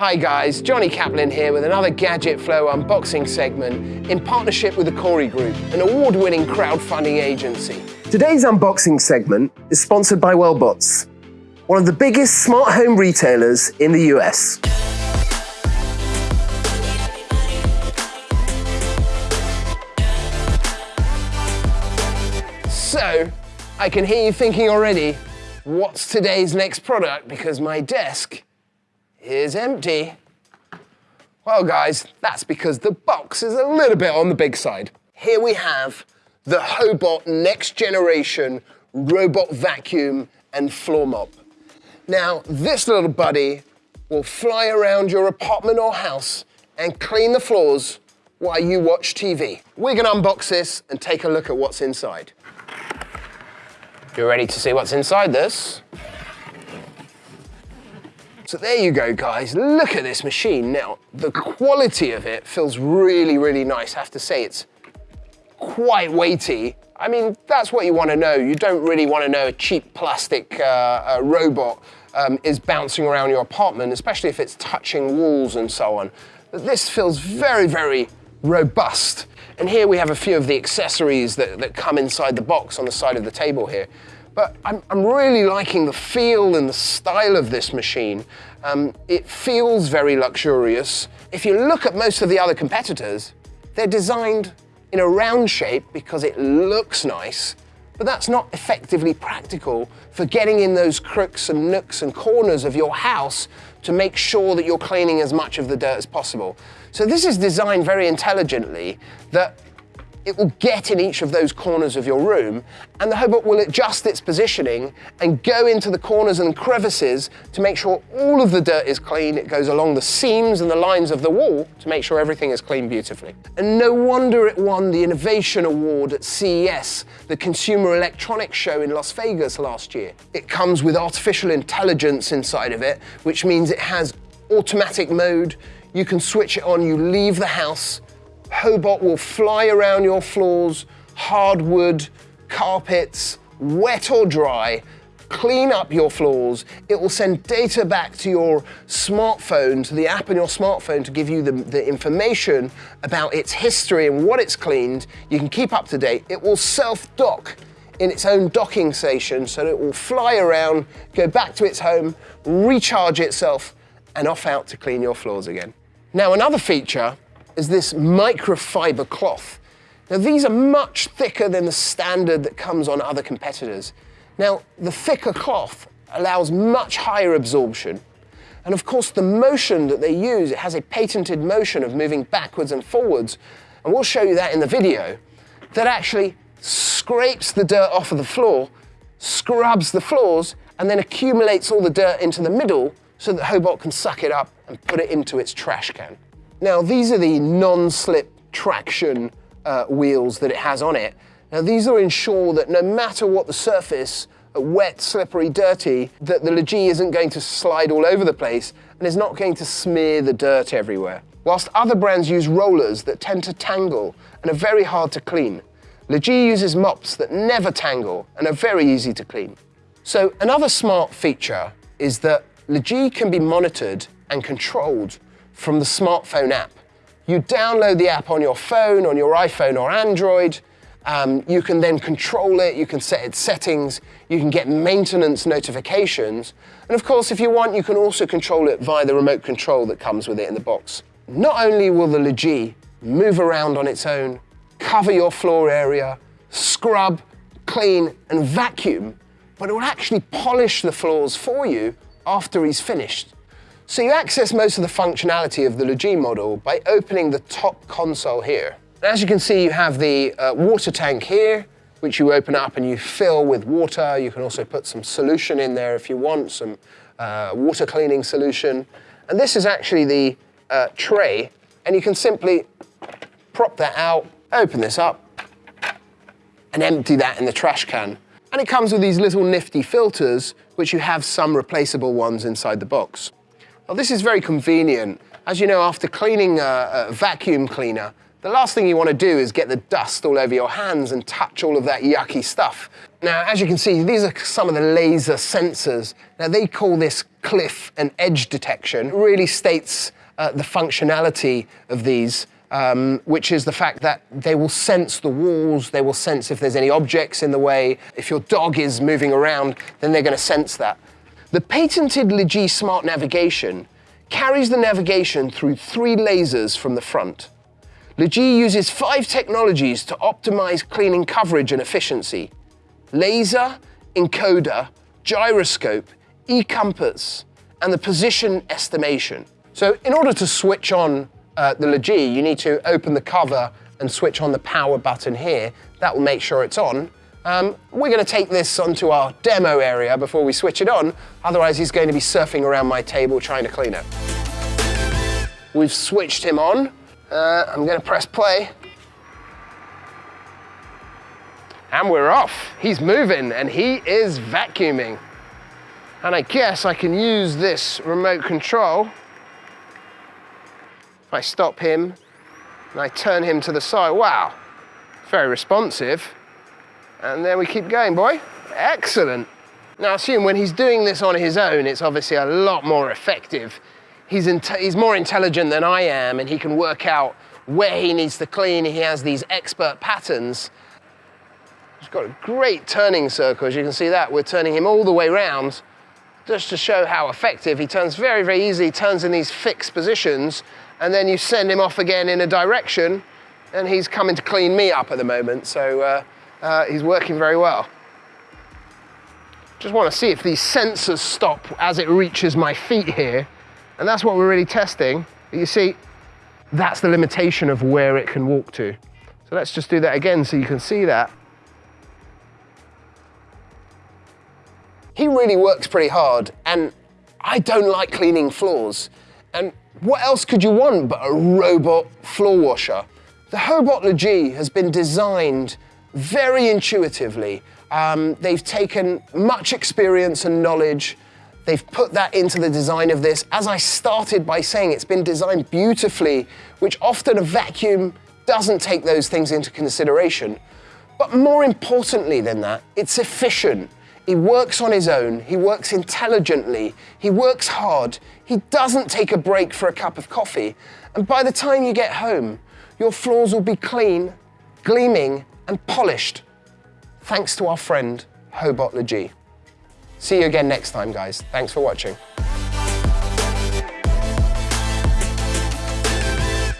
Hi guys, Johnny Kaplan here with another Gadget Flow unboxing segment in partnership with the Corey Group, an award-winning crowdfunding agency. Today's unboxing segment is sponsored by Wellbots, one of the biggest smart home retailers in the US. So, I can hear you thinking already, what's today's next product? Because my desk is empty. Well, guys, that's because the box is a little bit on the big side. Here we have the Hobot Next Generation Robot Vacuum and Floor Mop. Now, this little buddy will fly around your apartment or house and clean the floors while you watch TV. We're gonna unbox this and take a look at what's inside. You're ready to see what's inside this? So there you go, guys. Look at this machine. Now, the quality of it feels really, really nice. I have to say, it's quite weighty. I mean, that's what you want to know. You don't really want to know a cheap plastic uh, uh, robot um, is bouncing around your apartment, especially if it's touching walls and so on. But this feels very, very robust. And here we have a few of the accessories that, that come inside the box on the side of the table here. But I'm, I'm really liking the feel and the style of this machine. Um, it feels very luxurious. If you look at most of the other competitors, they're designed in a round shape because it looks nice, but that's not effectively practical for getting in those crooks and nooks and corners of your house to make sure that you're cleaning as much of the dirt as possible. So this is designed very intelligently that it will get in each of those corners of your room and the Hobot will adjust its positioning and go into the corners and crevices to make sure all of the dirt is clean. It goes along the seams and the lines of the wall to make sure everything is clean beautifully. And no wonder it won the Innovation Award at CES, the Consumer Electronics Show in Las Vegas last year. It comes with artificial intelligence inside of it, which means it has automatic mode. You can switch it on, you leave the house, Hobot will fly around your floors, hardwood, carpets, wet or dry, clean up your floors. It will send data back to your smartphone, to the app on your smartphone to give you the, the information about its history and what it's cleaned. You can keep up to date. It will self-dock in its own docking station so it will fly around, go back to its home, recharge itself, and off out to clean your floors again. Now another feature is this microfiber cloth. Now these are much thicker than the standard that comes on other competitors. Now the thicker cloth allows much higher absorption and of course the motion that they use, it has a patented motion of moving backwards and forwards and we'll show you that in the video, that actually scrapes the dirt off of the floor, scrubs the floors and then accumulates all the dirt into the middle so that Hobot can suck it up and put it into its trash can. Now these are the non-slip traction uh, wheels that it has on it. Now these will ensure that no matter what the surface, uh, wet, slippery, dirty, that the LeGee isn't going to slide all over the place and is not going to smear the dirt everywhere. Whilst other brands use rollers that tend to tangle and are very hard to clean, LeGee uses mops that never tangle and are very easy to clean. So another smart feature is that LeGee can be monitored and controlled from the smartphone app. You download the app on your phone, on your iPhone or Android. Um, you can then control it, you can set its settings, you can get maintenance notifications. And of course, if you want, you can also control it via the remote control that comes with it in the box. Not only will the LeGee move around on its own, cover your floor area, scrub, clean and vacuum, but it will actually polish the floors for you after he's finished. So you access most of the functionality of the LeGee model by opening the top console here. And as you can see, you have the uh, water tank here, which you open up and you fill with water. You can also put some solution in there if you want, some uh, water cleaning solution. And this is actually the uh, tray, and you can simply prop that out, open this up, and empty that in the trash can. And it comes with these little nifty filters, which you have some replaceable ones inside the box. Well, this is very convenient. As you know, after cleaning a, a vacuum cleaner, The last thing you want to do is get the dust all over your hands and touch all of that yucky stuff. Now, as you can see, these are some of the laser sensors. Now, they call this cliff and edge detection. It really states uh, the functionality of these, um, which is the fact that they will sense the walls, they will sense if there's any objects in the way. If your dog is moving around, then they're going to sense that. The patented LeGee Smart Navigation carries the navigation through three lasers from the front. LeGee uses five technologies to optimize cleaning coverage and efficiency. Laser, encoder, gyroscope, e-compass, and the position estimation. So in order to switch on uh, the LeGee, you need to open the cover and switch on the power button here. That will make sure it's on. Um, we're going to take this onto our demo area before we switch it on, otherwise he's going to be surfing around my table trying to clean it. We've switched him on. Uh, I'm going to press play. And we're off. He's moving and he is vacuuming. And I guess I can use this remote control. If I stop him and I turn him to the side, wow, very responsive. And then we keep going, boy. Excellent. Now, I assume when he's doing this on his own, it's obviously a lot more effective he's, he's more intelligent than I am and he can work out where he needs to clean. He has these expert patterns. He's got a great turning circle, as you can see that. We're turning him all the way around just to show how effective. He turns very, very easy, turns in these fixed positions, and then you send him off again in a direction, and he's coming to clean me up at the moment, so uh, uh, he's working very well. Just want to see if these sensors stop as it reaches my feet here. And that's what we're really testing. You see, that's the limitation of where it can walk to. So let's just do that again so you can see that. He really works pretty hard and I don't like cleaning floors. And what else could you want but a robot floor washer? The Hobot LeGee has been designed very intuitively. Um, they've taken much experience and knowledge They've put that into the design of this. As I started by saying, it's been designed beautifully, which often a vacuum doesn't take those things into consideration. But more importantly than that, it's efficient. He works on his own, he works intelligently, he works hard, he doesn't take a break for a cup of coffee. And by the time you get home, your floors will be clean, gleaming, and polished. Thanks to our friend, Hobot LeGee. See you again next time, guys. Thanks for watching.